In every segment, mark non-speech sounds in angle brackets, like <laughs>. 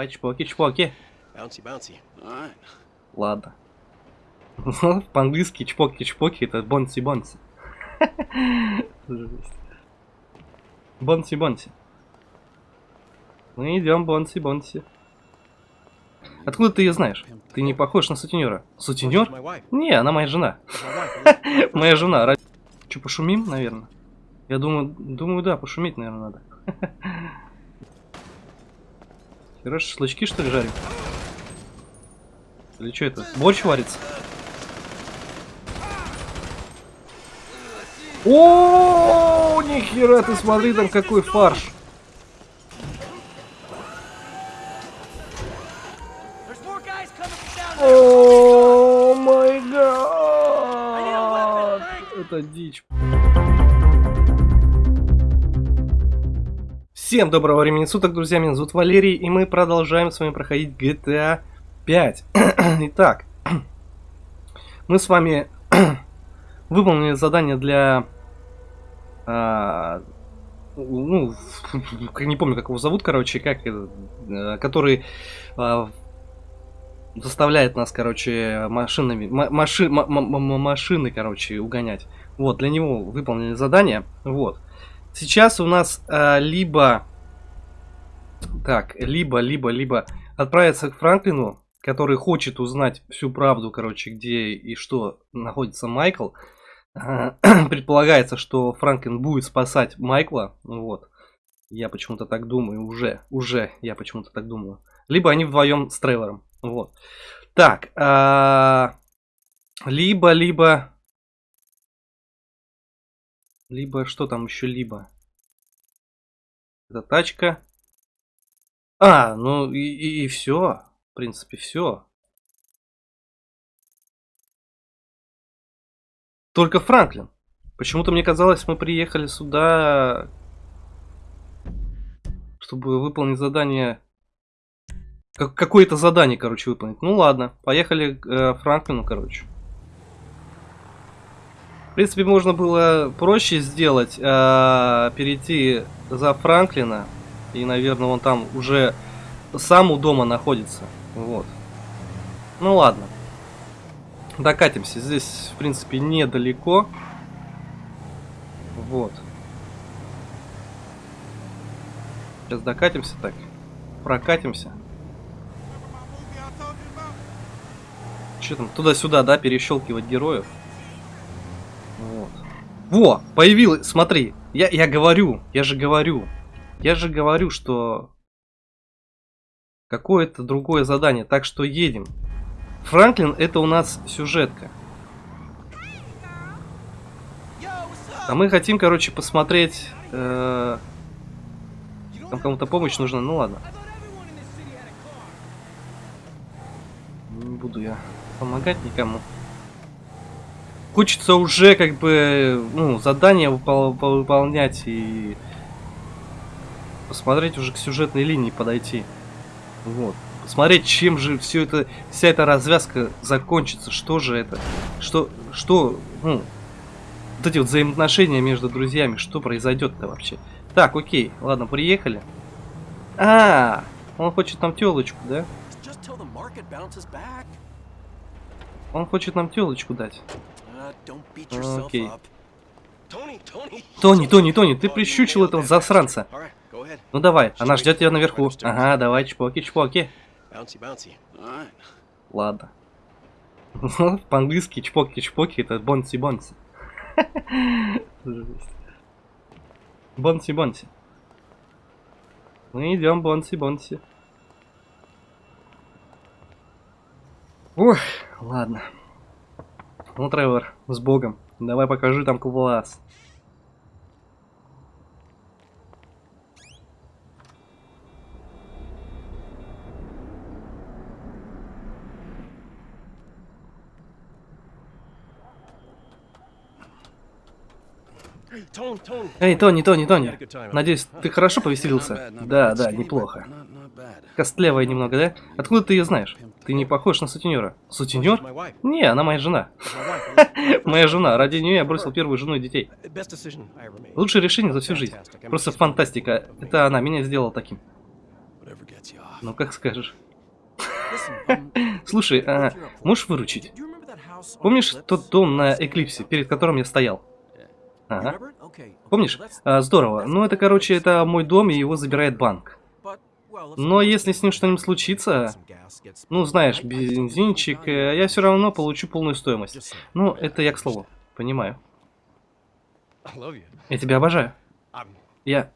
давай, чпоки-чпоки. Bouncy, bouncy. Alright. Ладно. <laughs> По-английски чпоки-чпоки это бонси-бонси. Бонси-бонси. <laughs> Мы идем бонси-бонси. Откуда ты ее знаешь? Ты не похож на сутенера. Сутенер? Не, она моя жена. <laughs> Моя жена. Че, пошумим, наверное? Я думаю, думаю, да, пошуметь, наверное, надо. Хорошо, шашлычки, что ли, жарим? Или что это? Борщ варится? О, нихера ты смотри, там какой фарш. О май гад! Это дичь. Всем доброго времени суток, друзья, меня зовут Валерий, и мы продолжаем с вами проходить GTA 5. <clears throat> Итак, <clears throat> мы с вами <clears throat> выполнили задание для... а, ну, не помню, как его зовут, короче, как, э, который а, заставляет нас, короче, машинами, ма- маши- ма- ма- ма- машины, короче, угонять. Вот, для него выполнили задание. Вот. Сейчас у нас а, либо... Так, либо, либо, либо отправиться к Франклину, который хочет узнать всю правду, короче, где и что находится Майкл. А, <clears throat> Предполагается, что Франклин будет спасать Майкла. Вот. Я почему-то так думаю, уже, уже я почему-то так думаю. Либо они вдвоем с Тревором. Вот. Так, а, либо, либо, либо, что там еще либо? Это тачка. А, ну и, все. В принципе, все. Только Франклин. Почему-то мне казалось, мы приехали сюда, чтобы выполнить задание как, какое-то задание, короче, выполнить. Ну ладно, поехали к э, Франклину, короче. В принципе, можно было проще сделать, э, перейти за Франклина. И, наверное, он там уже сам у дома находится. Вот. Ну ладно. Докатимся. Здесь, в принципе, недалеко. Вот. Сейчас докатимся так. Прокатимся. Что там, туда-сюда, да, перещелкивать героев. Вот. Во, появилось, смотри, я, я говорю, я же говорю, я же говорю, что какое-то другое задание, так что едем. Франклин это у нас сюжетка. А мы хотим, короче, посмотреть... э, Там кому-то помощь нужна, ну ладно. Не буду я помогать никому. Хочется уже как бы ну, задание выпол- выполнять и посмотреть уже к сюжетной линии подойти. Вот. Посмотреть, чем же все это, вся эта развязка закончится. Что же это? Что, что, ну, вот эти вот взаимоотношения между друзьями, что произойдет-то вообще? Так, окей, ладно, приехали. А, он хочет нам телочку, да? Он хочет нам телочку дать. Окей. Тони, Тони, Тони, ты прищучил этого засранца. Ну давай, она ждет тебя наверху. Ага, давай. All right. Ладно. <laughs> По-английски чпоки-чпоки это бонси-бонси. <laughs> Жесть. Бонси-бонси. Мы идем бонси-бонси. Ой, ладно. Ну, Тревор, с богом. Давай покажи там класс. Эй, Тони, Тони, Тони. Надеюсь, ты хорошо повеселился? Да, да, неплохо. Костлявая немного, да? Откуда ты ее знаешь? Ты не похож на сутенера. Сутенер? Не, она моя жена. <laughs> Моя жена. Ради нее я бросил первую жену и детей. Лучшее решение за всю жизнь. Просто фантастика. Это она меня сделала таким. Ну, как скажешь. <laughs> Слушай, а, можешь выручить? Помнишь тот дом на Эклипсе, перед которым я стоял? Ага. Помнишь? А, здорово. Ну, это, короче, это мой дом, и его забирает банк. Но если с ним что-нибудь случится, ну, знаешь, бензинчик, э, я все равно получу полную стоимость. Ну, это я к слову. Понимаю. Я тебя обожаю. Я,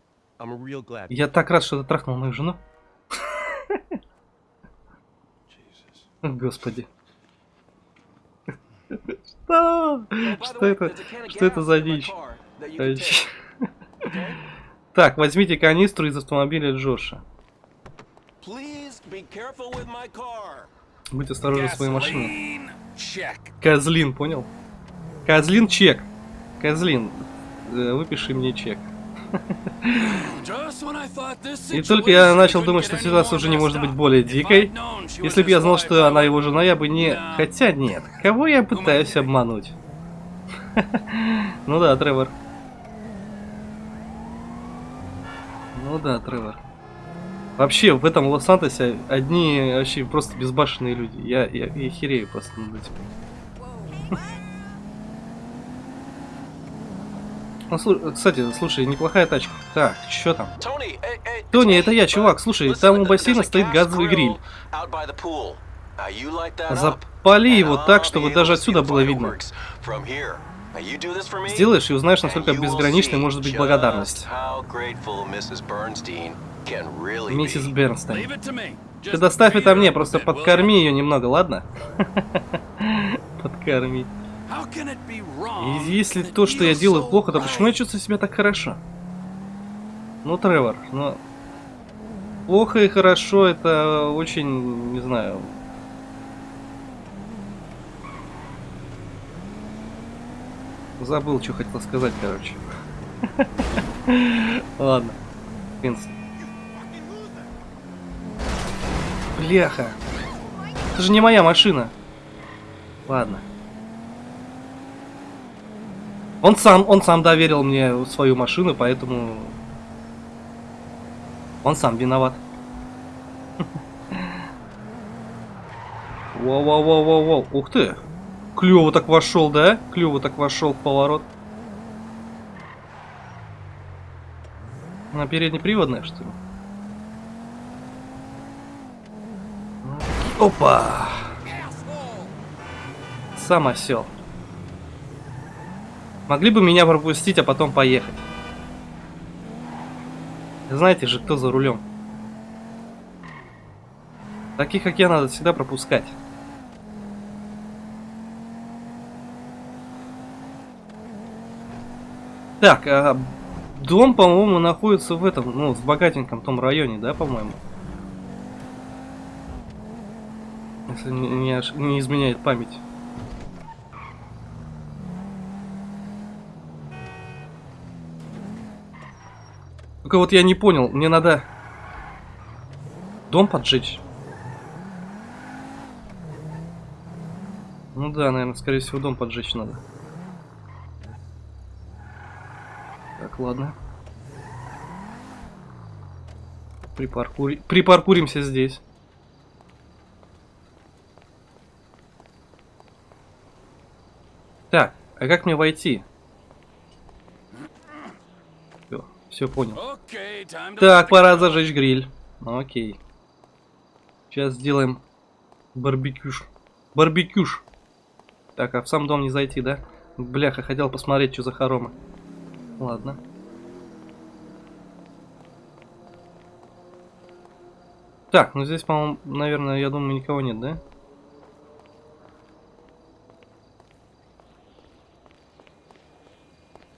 я так рад, что ты трахнул мою жену. <laughs> Господи. Что? Что это? Что это за дичь? <laughs> Так, возьмите канистру из автомобиля Джоша. Будь осторожен с своей машиной. Козлин, понял? Козлин чек. Козлин, э, выпиши мне чек. <laughs> И только я начал думать, что ситуация уже не может быть более дикой. Если бы я знал, что она его жена, я бы не... Хотя нет, кого я пытаюсь обмануть? <laughs> Ну да, Тревор. Ну да, Тревор. Вообще, в этом Лос-Сантосе одни вообще просто безбашенные люди. Я, я, я херею просто над этим. <laughs> Ну, слу- кстати, слушай, неплохая тачка. Так, что там? Тони, it's это me, я, чувак. Слушай, там у бассейна стоит газовый гриль. Запали его так, чтобы даже отсюда было видно. Сделаешь и узнаешь, насколько безграничной может быть благодарность. Миссис be. Бернстейн. Ты доставь это мне, просто подкорми ее немного, ладно? <laughs> Подкорми. И если то, что я делаю, плохо, то почему я чувствую себя так хорошо? Ну, Тревор, ну... Плохо и хорошо, это очень, не знаю... Забыл, что хотел сказать, короче. <laughs> Ладно. Принц. Бляха. Это же не моя машина. Ладно. Он сам, он сам доверил мне свою машину, поэтому он сам виноват. <laughs> Воу-воу-воу-воу-воу. Ух ты. Клево так вошел, да? Клево так вошел в поворот. На переднеприводная, что ли? Опа! Сам осел. Могли бы меня пропустить, а потом поехать. Знаете же, кто за рулем. Таких, как я, надо всегда пропускать. Так, а дом, по-моему, находится в этом, ну, в богатеньком том районе, да, по-моему? Если не, не не изменяет память. Только вот я не понял, мне надо дом поджечь. Ну да, наверное, скорее всего, дом поджечь надо. Так, ладно. Припаркури... Припаркуримся здесь. Так, а как мне войти? Все, понял. Так, пора зажечь гриль. Окей. Сейчас сделаем барбекюш. Барбекюш. Так, а в сам дом не зайти, да? Бляха, хотел посмотреть, что за хоромы. Ладно. Так, ну здесь, по-моему, наверное, я думаю, никого нет, да?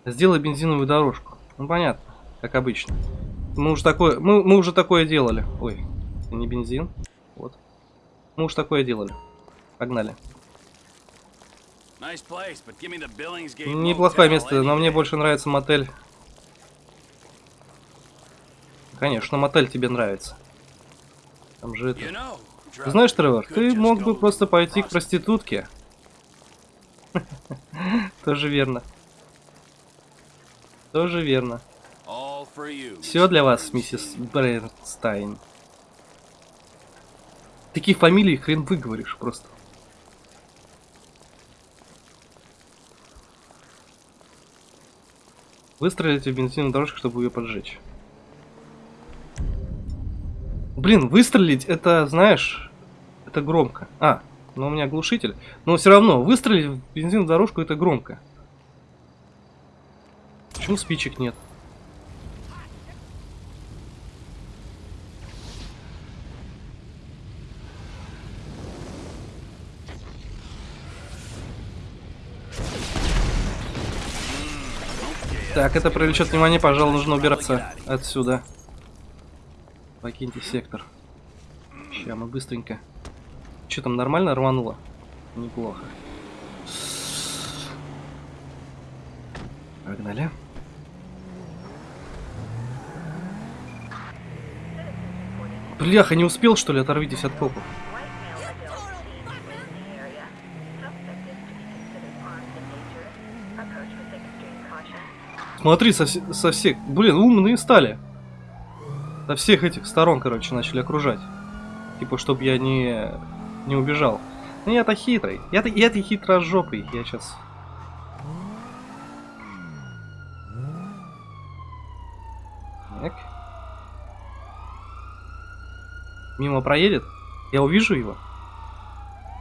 Сделай бензиновую дорожку. Ну понятно, как обычно. Мы уже такое, мы, мы уже такое делали. Ой, это не бензин. Вот. Мы уже такое делали. Погнали. Неплохое место, но мне больше нравится мотель. Конечно, мотель тебе нравится. Там же это... Знаешь, Тревор, ты мог бы просто пойти к проститутке. <laughs> Тоже верно. Тоже верно. Все для вас, миссис Брейнстайн. Такие фамилии хрен выговоришь просто. Выстрелите в бензиновую дорожку, чтобы ее поджечь. Блин, выстрелить это, знаешь, это громко. А, но у меня глушитель. Но все равно, выстрелить в бензиновую дорожку это громко. Почему спичек нет? Так, это привлечет внимание, пожалуй, нужно убираться отсюда. Покиньте сектор. Сейчас мы быстренько. Что там, нормально рвануло? Неплохо. Погнали. Бляха, не успел что ли? Оторвитесь от копов. Смотри, со, со всех... Блин, умные стали. Со всех этих сторон, короче, начали окружать. Типа, чтобы я не, не убежал. Ну я-то хитрый. Я-то я-то хитрожопый. Я сейчас... Так. Мимо проедет? Я увижу его?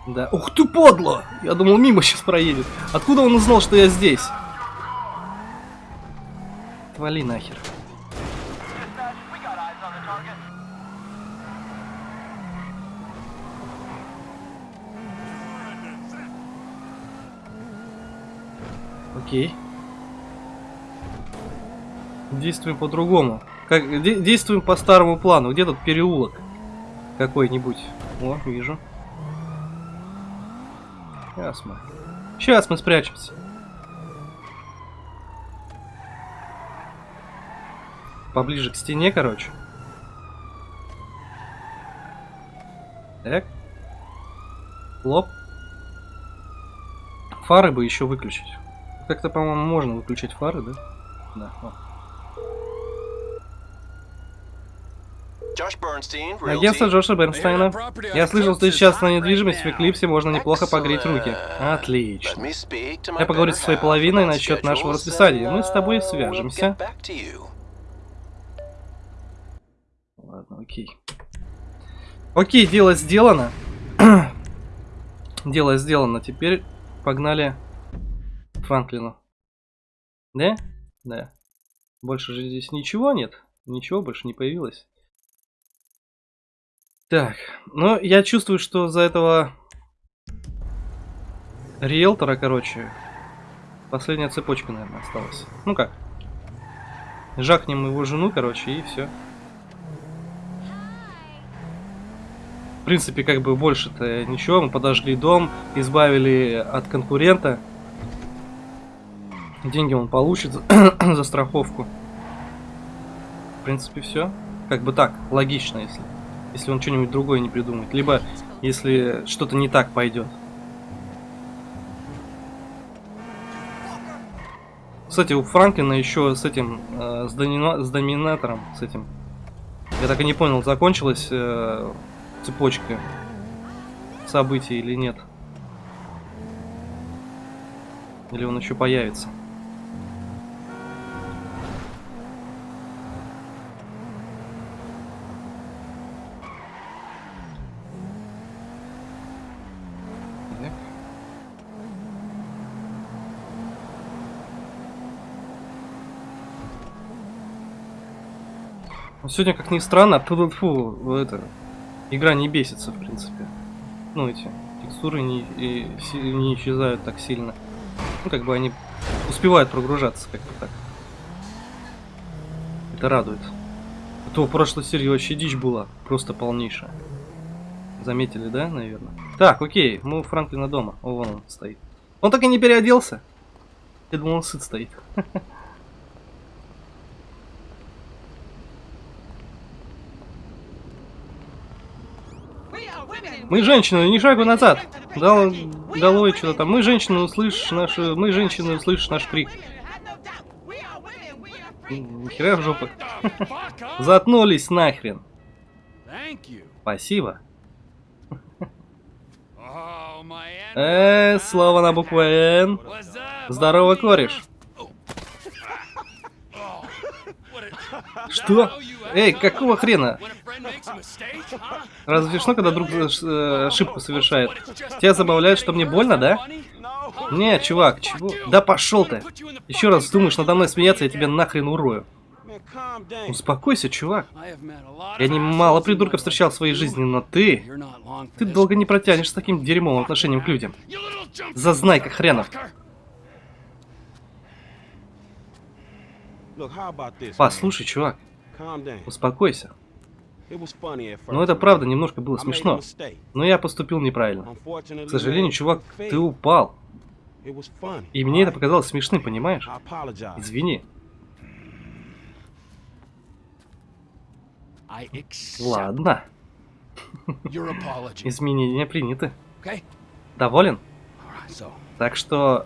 Да. Ух ты, подло! Я думал, мимо сейчас проедет. Откуда он узнал, что я здесь? Отвали нахер. Окей. Действуем по-другому. Как, де- действуем по старому плану. Где тут переулок? Какой-нибудь. О, вижу. Сейчас мы. Сейчас мы спрячемся. Поближе к стене, короче. Так. Лоб. Фары бы еще выключить. Как-то, по-моему, можно выключать фары, да? Да. Bernstein, Агентство. Джоша Бернстейна. Я слышал, что сейчас на недвижимость в Эклипсе можно неплохо погреть руки. Отлично. Я поговорю со своей половиной насчет нашего расписания. Мы с тобой свяжемся. get back to you. Ладно, окей. Окей, дело сделано. <clears throat> дело сделано. Теперь погнали Франклину. Да? Да. Больше же здесь ничего нет. Ничего больше не появилось. Так, ну я чувствую, что за этого риэлтора, короче, последняя цепочка, наверное, осталась. Ну как? Жахнем его жену, короче, и все. В принципе, как бы больше-то ничего. Мы подожгли дом, избавили от конкурента. Деньги он получит за <coughs> страховку. В принципе, все. Как бы так, логично, если, если он что-нибудь другое не придумает. Либо, если что-то не так пойдет. Кстати, у Франклина еще с этим, э, с, домина- с доминатором, с этим, я так и не понял, закончилась э, цепочка событий или нет. Или он еще появится. Но сегодня, как ни странно, фу, фу, это, игра не бесится, в принципе. Ну, эти текстуры не, и не исчезают так сильно. Ну, как бы они успевают прогружаться, как-то так. Это радует. А то в прошлой серии вообще дичь была, просто полнейшая. Заметили, да, наверное? Так, окей, мы у Франклина дома. О, вон он стоит. Он так и не переоделся. Я думал, он сыт стоит. <laughs> Мы женщины, ни шагу назад. Дал долой что-то там. Мы женщины, услышишь наш, мы женщины, услышишь наш крик. М, Нихера в жопу. <laughs> Заткнулись нахрен. Спасибо. Э, слово на букву Н. Здорово, кореш. Что? Эй, какого хрена? Разве смешно, когда друг э, ошибку совершает? Тебя забавляет, что мне больно, да? Не, чувак, чего? Да пошел ты. Еще раз думаешь надо мной смеяться, я тебя нахрен урою. Успокойся, чувак. Я немало придурков встречал в своей жизни, но ты... Ты долго не протянешь с таким дерьмовым отношением к людям. Jump Зазнайка хренов. fucker. Look, how about this? Послушай, чувак, успокойся. First. Ну это правда немножко было смешно. Но я поступил неправильно. К сожалению, чувак, ты упал. И мне это показалось смешным, понимаешь? Извини. Ладно. <laughs> Изменения приняты. Доволен? Так что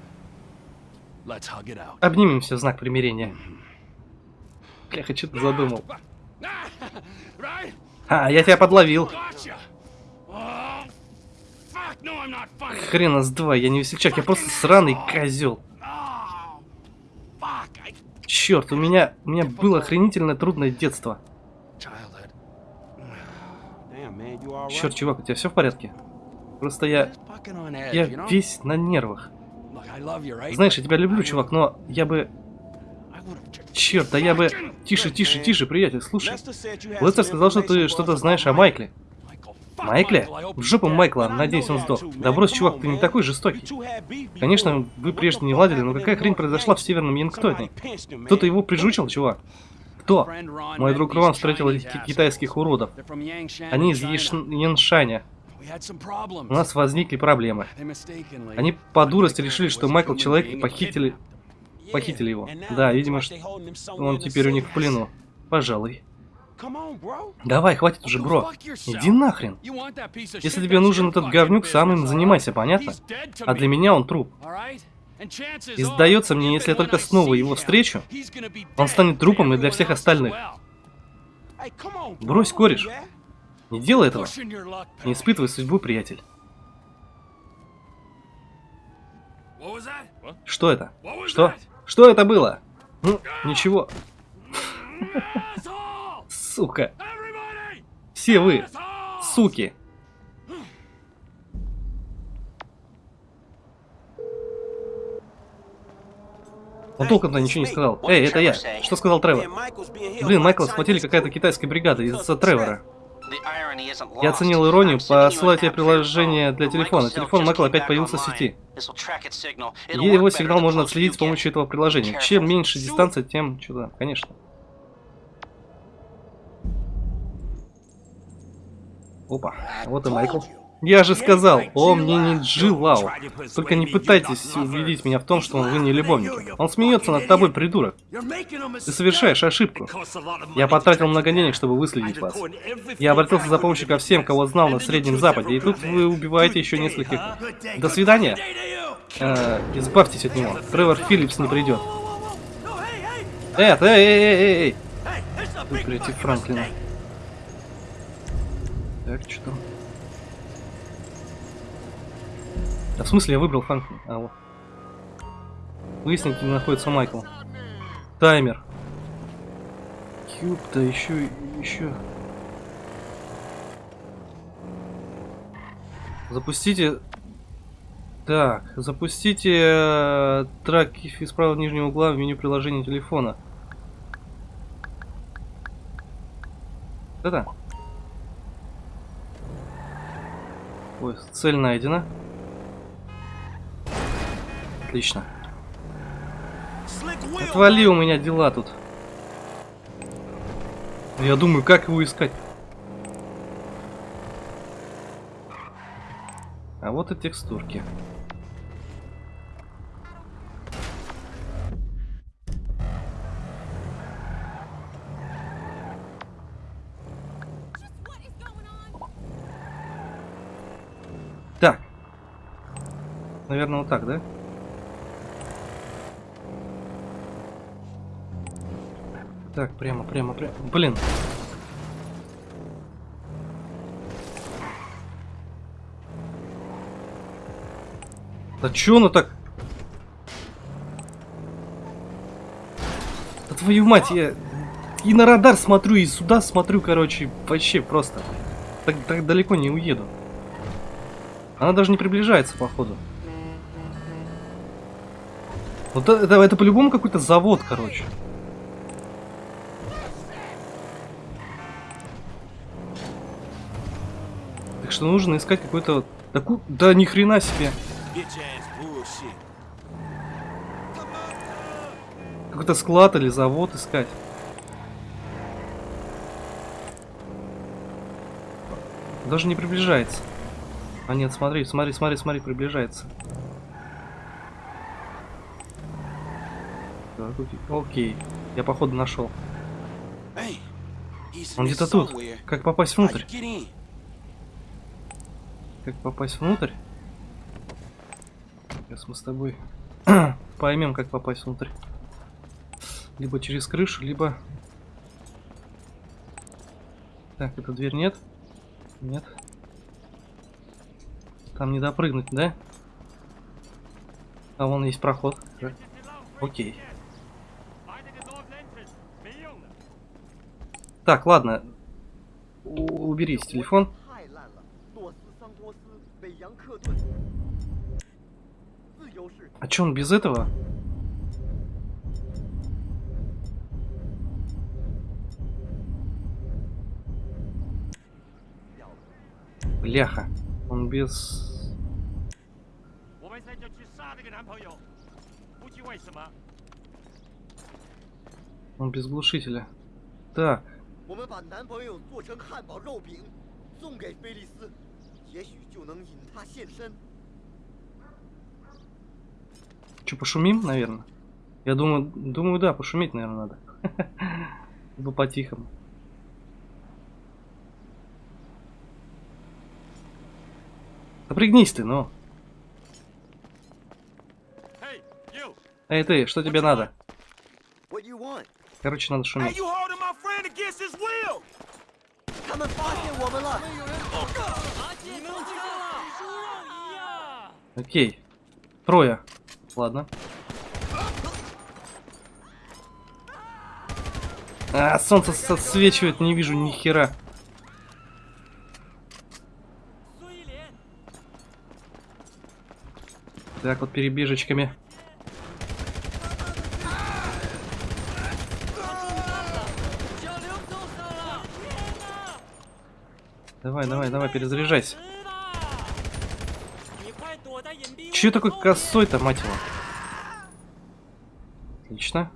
обнимемся в знак примирения. Бляха, что ты задумал? А, я тебя подловил. Oh. Хрена с два, я не весельчак, я просто сраный козел. Oh, Черт, у меня, у меня было охренительно трудное детство. Черт, чувак, у тебя все в порядке? Просто я, я весь на нервах. Знаешь, я тебя люблю, чувак, но я бы... Черт, да я бы... Тише, тише, тише, приятель, слушай. Лестер сказал, что ты что-то знаешь о Майкле. Майкле? В жопу. Майкла, надеюсь, он сдох. Да брось, чувак, ты не такой жестокий. Конечно, вы прежде не ладили, но какая хрень произошла в Северном Янгтоне? Кто-то его прижучил, чувак? Кто? Мой друг Рон встретил этих китайских уродов. Они из. Еш- Яншаня. У нас возникли проблемы. Они по дурости решили, что Майкл человек и похитили... Похитили его. Да, видимо, что он теперь у них в плену. Пожалуй. Давай, хватит уже, бро. Иди нахрен. Если тебе нужен этот говнюк, сам им занимайся, понятно? А для меня он труп. И сдается мне, если я только снова его встречу, он станет трупом и для всех остальных. Брось, кореш. Не делай этого. Не испытывай судьбу, приятель. Что это? Что? Что это было? Ну, ничего. Сука. Все вы, суки. Он толком-то ничего не сказал. Эй, это я. Что сказал Тревор? Блин, Майкла схватили какая-то китайская бригада из-за Тревора. Я оценил иронию, посылаю тебе приложение для телефона. Телефон Майкла опять появился в сети. И его сигнал можно отследить с помощью этого приложения. Чем меньше дистанция, тем что-то, конечно. Опа, вот и Майкл. Я же сказал, он мне не Джи Лау. Только не пытайтесь убедить меня в том, что вы не любовники. Он смеется над тобой, придурок. Ты совершаешь ошибку. Я потратил много денег, чтобы выследить вас. Я обратился за помощью ко всем, кого знал на Среднем Западе, и тут вы убиваете еще нескольких. До свидания. Э, избавьтесь от него. Тревор Филлипс не придет. Эд, эй, эй, эй, эй, эй. Выклейте Франклина. Так, что там? Да в смысле я выбрал Франклина? А, вот. Выяснить, где находится Майкл. Таймер. Кьюб-то еще, еще. Запустите... Так, запустите э, трек из правого нижнего угла в меню приложения телефона. Это? Ой, цель найдена. Отлично. Отвали у меня дела тут. Я думаю, как его искать. А вот и текстурки. Так. Наверное, вот так, да? Так, прямо, прямо, прямо. Блин. Да чё оно так? Да твою мать, я и на радар смотрю, и сюда смотрю, короче, вообще просто. Так, так далеко не уеду. Она даже не приближается, походу. Вот это, это, это по-любому какой-то завод, короче. Что нужно искать какой-то... Такую... Да ни хрена себе. Какой-то склад или завод искать. Даже не приближается. А нет, смотри, смотри, смотри, смотри, приближается. Так, окей. Я походу нашел. Он где-то тут. Как попасть внутрь? Как попасть внутрь? Сейчас мы с тобой <clears throat> поймем, как попасть внутрь. Либо через крышу, либо... Так, эта дверь нет? Нет. Там не допрыгнуть, да? А вон есть проход. Окей. Так, ладно. У- телефон. А чё он без этого? Бляха, он без... Он без глушителя. Так. Да. 们把男朋友做成汉堡肉饼，送给菲利斯，也许就能引他现身。 Че, пошумим, наверное? Я думаю, думаю, да, пошуметь, наверное, надо. <laughs> Либо по-тихому. Напрягнись ты, ну. Hey, you! Эй, ты, что тебе надо? What do you want？ Короче, надо Hey, шуметь. you Окей. Трое. Ладно. А, солнце отсвечивает, не вижу ни хера. Так, вот перебежечками. Давай, давай, давай, перезаряжайся. Че такой косой-то, мать его? Отлично.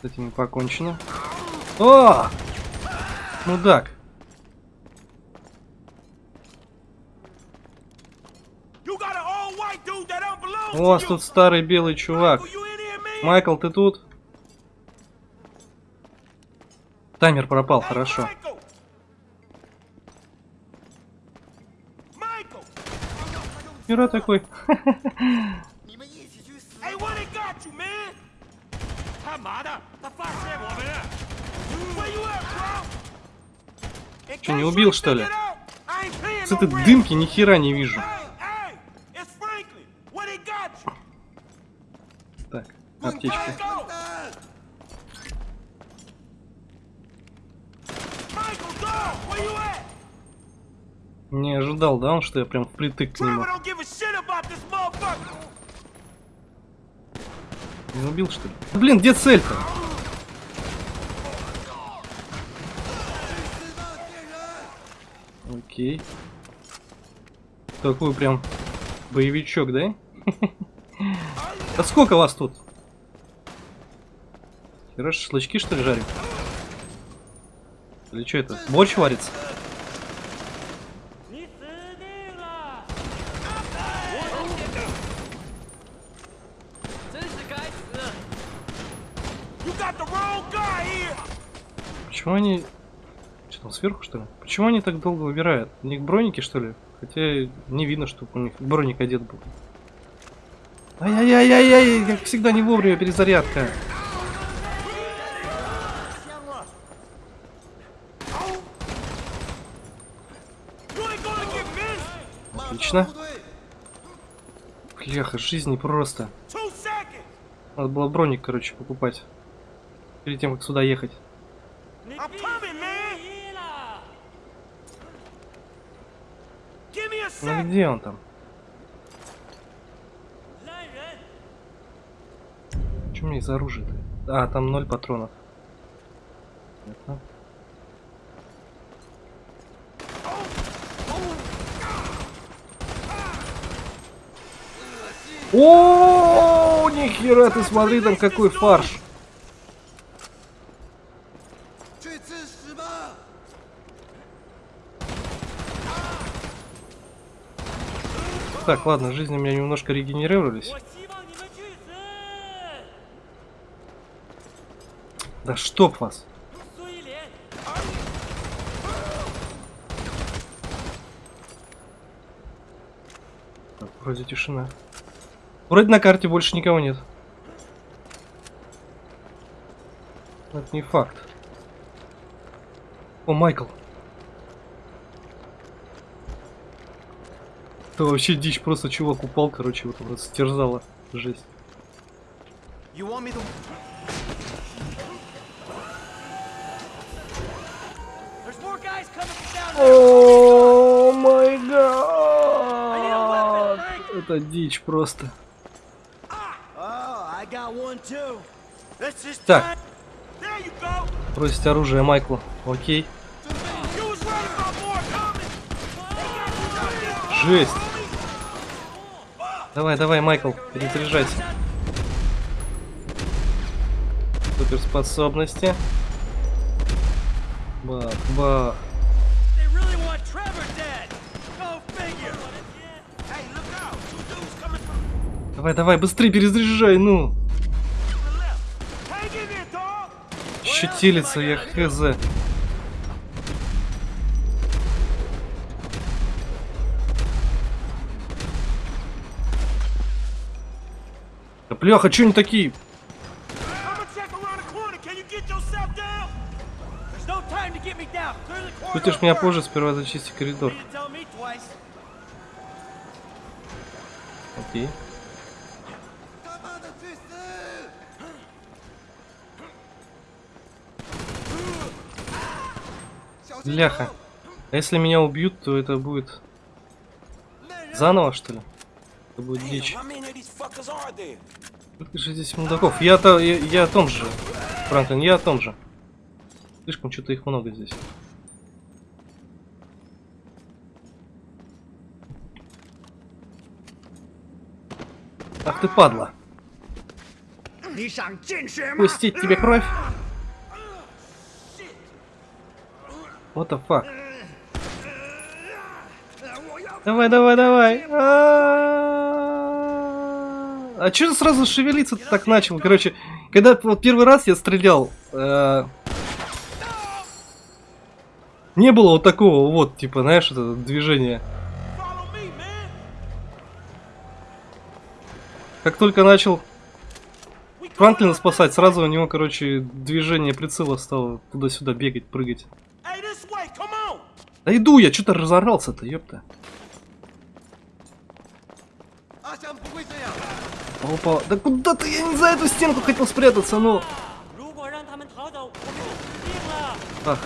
С этим покончено. О! Мудак. У вас тут старый белый чувак. Майкл, ты тут? Таймер пропал, хорошо. Bro? In Чё, не убил, что ли? С этой дымки ни хера не вижу. Hey, hey, it's Franklin. What they got you? Так, аптечка. Go. Michael, dog, where you at? Не ожидал, да, он, что я прям впритык к нему. Не убил, что ли? Блин, где цель-то? Окей. Такой прям боевичок, да? <laughs> А сколько вас тут? Хера шашлычки, что ли, жарим? Или что это? Борщ варится? Почему они... Что там, сверху, что ли? Почему они так долго выбирают? У них броники, что ли? Хотя не видно, что у них броник одет был. Ай-яй-яй-яй-яй, как всегда, не вовремя перезарядка. Отлично. Бляха, жизни просто. Надо было броник, короче, покупать. Перед тем, как сюда ехать. I'm coming, man. Give me a Ну sec. где он там? У меня из оружия-то? А, там ноль патронов. Понятно. О, нихера ты смотри, там какой фарш. Так, ладно, жизни у меня немножко регенерировались. Да чтоб вас! Так, вроде тишина. Вроде на карте больше никого нет. Это не факт. О, Майкл. Это вообще дичь, просто чувак упал, короче, вот вот стерзало. Жесть. To? О май гад! Это дичь просто. Oh, just Так, бросить оружие Майклу. Окей. Жесть. Давай, давай, Майкл, перезаряжайся. Суперспособности. Бах, бах. Давай, давай, быстрее перезаряжай, ну. Щетилится я хз. Бляха, че они такие? Ну ты меня позже сперва зачисти коридор. Окей. Бляха. А если меня убьют, то это будет... Заново, что ли? Это будет дичь. Держитесь, мудаков. Я-то, я, я о том же, Франклин, я о том же. Слишком что-то их много здесь. Ах ты падла. Пустить тебе кровь? What the fuck? Давай, давай, давай. А -а -а! Что сразу шевелиться так начал? Короче, когда вот первый раз я стрелял, э, не было вот такого вот, типа, знаешь, это движение. Как только начал Франклина спасать, сразу у него, короче, движение прицела стало туда-сюда бегать, прыгать. Да иду я, что-то разорался-то, ёпта. Опа, да куда ты? Я не за эту стенку хотел спрятаться, ну. Ах.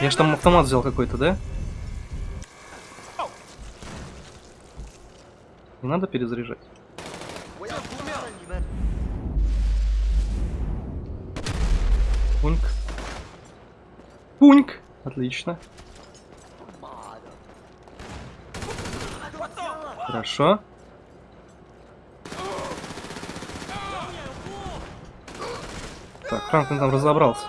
Я ж там автомат взял какой-то, да? Не надо перезаряжать. Пуньк. Пуньк! Отлично. Хорошо. Так, Франклин там разобрался.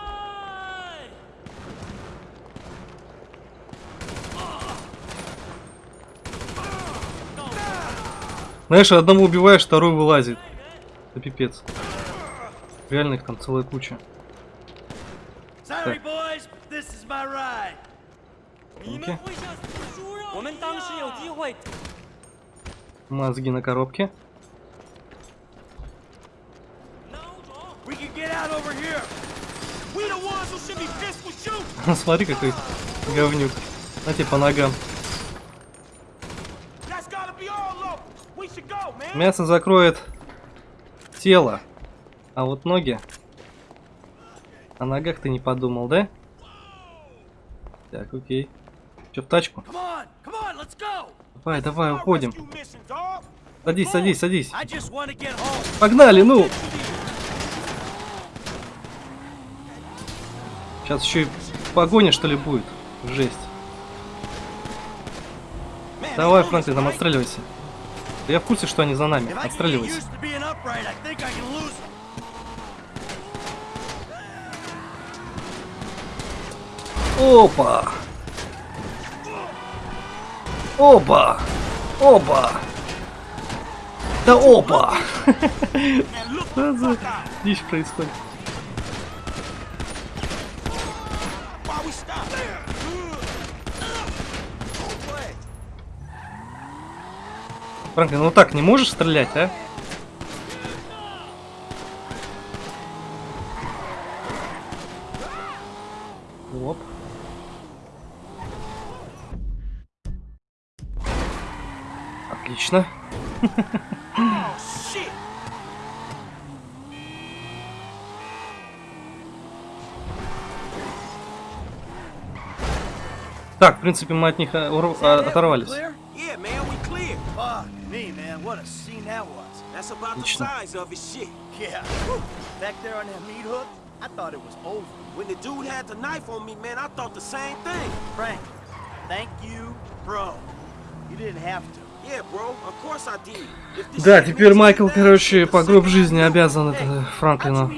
哎 Знаешь, одного убиваешь, второй вылазит. Это пипец. Реально их там целая куча. Sorry, boys, this is my ride. 你们 Окей. 会像死猪肉我们当时有机会。 Мозги на коробке. <laughs> Смотри, какой говнюк. На тебе по ногам. Мясо закроет тело, а вот ноги... О ногах ты не подумал, да? Так, окей. Че, в тачку? Come on, come on, Давай, давай, уходим. Садись, садись, садись. Погнали, ну! Сейчас еще и погоня, что ли, будет. Жесть. Давай, Франклин, там отстреливайся. Да я в курсе, что они за нами. Отстреливайся. used Опа! Опа! Да look Что за дичь происходит? Франклин, ну так не можешь стрелять, а? Оп. Отлично. Oh shit. Так, в принципе, мы от них э, а, оторвались. That Отлично. that I thought it was over. When the dude had the knife on me, man, I thought the same thing. Frank, thank you, bro. You didn't have to. Yeah, bro. Of course I did. If this Да, shit теперь makes you Майкл, mad, короче, the по гроб second жизни I do- обязан Hey, это how'd Франклину.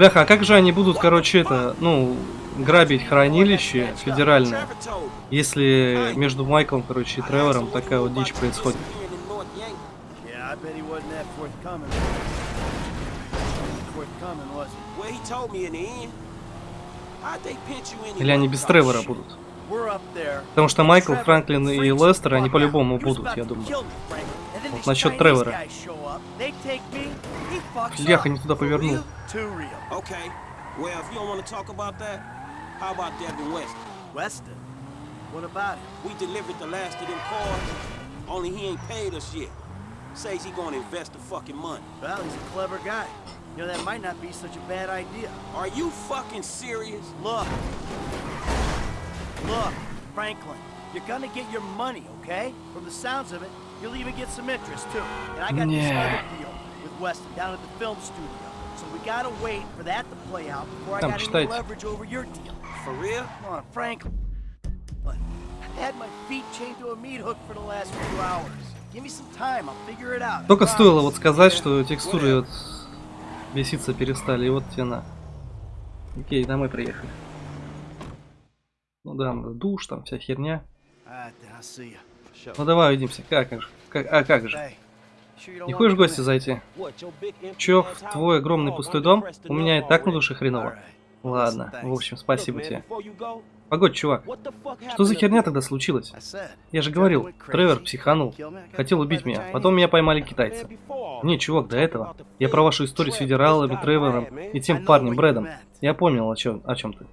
Бляха, а как же они будут, короче, это, ну, грабить хранилище федеральное, если между Майклом, короче, и Тревором такая вот дичь происходит? Или они без Тревора будут? Потому что Майкл, Франклин и Лестер, они по-любому будут, я думаю. Вот насчет Тревора. up. не туда повернул. What about him? We delivered the last of them cars, only he ain't paid us yet. Says he gonna invest the fucking money. Well, he's a clever guy. You know, that might not be such a bad idea. Are you fucking serious? Look. Look, Franklin, you're gonna get your money, okay? From the sounds of it, you'll even get some interest too. And I got this Yeah. other deal with Weston down at the film studio. So we gotta wait for that to play out before I Там, got any читайте. leverage over your deal. For real? Come on, Franklin. Look, I had my feet chained to a meat hook for the last few hours. Give me some time, I'll figure it out. I Только стоило вот сказать, что текстуры вот беситься перестали, и вот тебе на. Окей, домой приехали. Ну да, надо душ, там вся херня. Ну давай увидимся. Как же? Как, а как же? Не хочешь в гости зайти? Чё, в твой огромный пустой дом? У меня и так на душе хреново. Ладно, в общем, спасибо тебе. Погодь, чувак, что за херня тогда случилась? Я же говорил, Тревор психанул. Хотел убить меня, потом меня поймали китайцы. Не, чувак, до этого. Я про вашу историю с федералами, Тревором и тем парнем Брэдом. Я понял, о чем, о чем ты.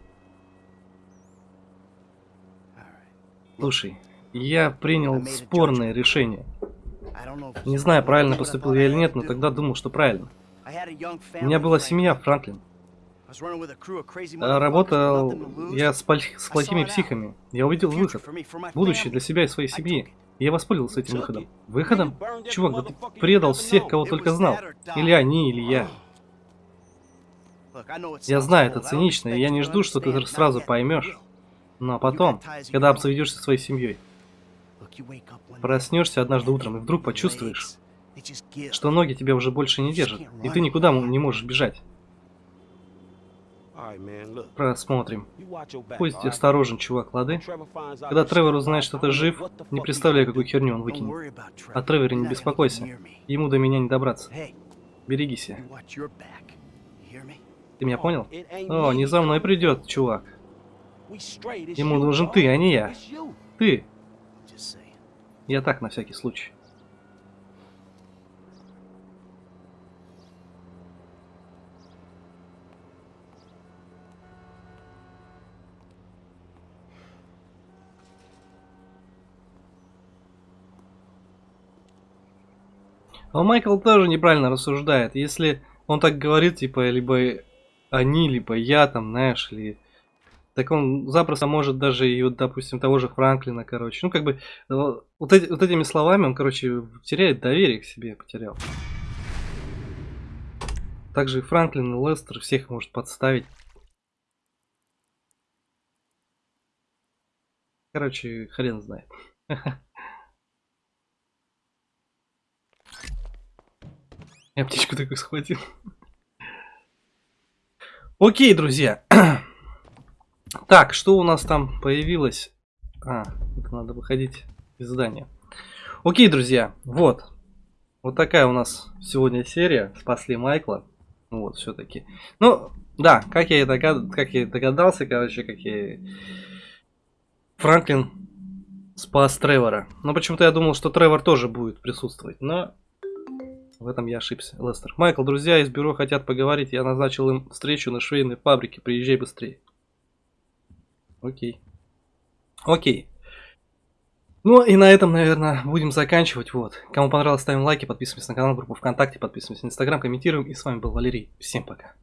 Слушай, я принял спорное решение. Не знаю, правильно поступил я или нет, но тогда думал, что правильно. У меня была семья, Франклин. А Работал я с, с плохими психами. Я увидел выход. Будущее для себя и своей семьи. Я воспользовался этим выходом. Выходом? Чувак, да ты предал всех, кого только знал. Или они, или я. Я знаю, это цинично, и я не жду, что ты сразу поймешь. Но потом, когда обзаведешься своей семьей, проснешься однажды утром и вдруг почувствуешь, что ноги тебя уже больше не держат, и ты никуда не можешь бежать. Просмотрим. Будь осторожен, чувак, лады? Когда Тревор узнает, что ты жив, не представляю, какую херню он выкинет. О Треворе не беспокойся. Ему до меня не добраться. Берегись. Ты меня понял? О, не за мной придет, чувак. Ему нужен ты, а не я. Ты. Я так, на всякий случай. Но Майкл тоже неправильно рассуждает. Если он так говорит, типа, либо они, либо я, там, знаешь, или так он запросто может даже и, вот, допустим, того же Франклина, короче. Ну, как бы, вот, эти, вот этими словами он, короче, теряет доверие к себе, потерял. Также и Франклин, и Лестер всех может подставить. Короче, хрен знает. <laughs> Я птичку такую схватил. Окей, друзья. <clears throat> так, что у нас там появилось? А, это надо выходить из здания. Окей, друзья, вот. Вот такая у нас сегодня серия. Спасли Майкла. Вот, все-таки. Ну, да, как я, и догад... как я догадался, короче, как я Франклин спас Тревора. Но почему-то я думал, что Тревор тоже будет присутствовать. Но в этом я ошибся. Лестер. Майкл, друзья из бюро хотят поговорить. Я назначил им встречу на швейной фабрике. Приезжай быстрее. Окей. Окей. Ну и на этом, наверное, будем заканчивать. Вот. Кому понравилось, ставим лайки, подписываемся на канал, группу ВКонтакте, подписываемся на Инстаграм, комментируем. И с вами был Валерий. Всем пока.